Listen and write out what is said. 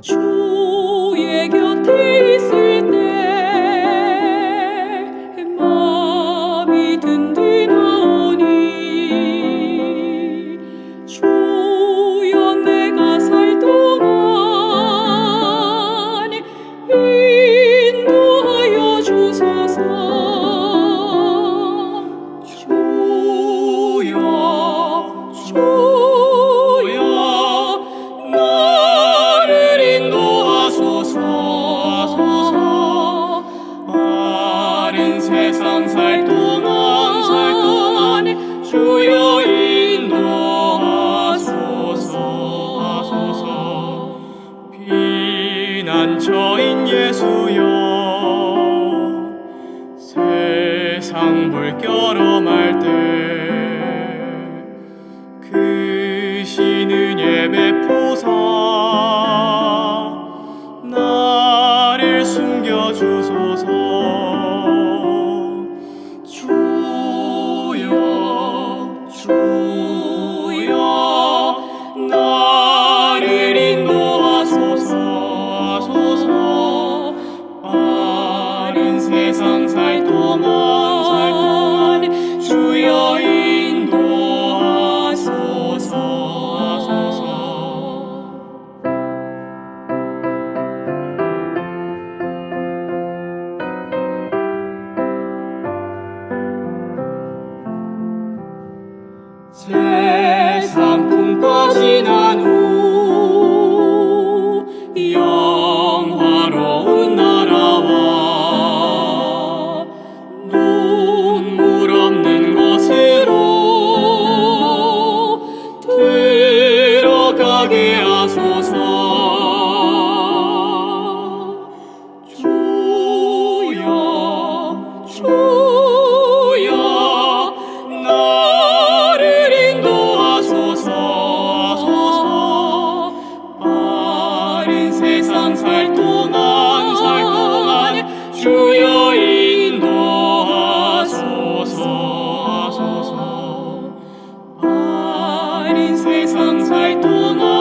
주의 곁에 있을 때 마음이 든든하오니 주여 내가 살 동안 인도하여 주소서. 주여 주 예수여 세상 불결험할 때 그 신은 예배 포사 나를 숨겨주소서. 주여 주 Say 산살동안살동안주여 인도하소서 아닌 세상 살동안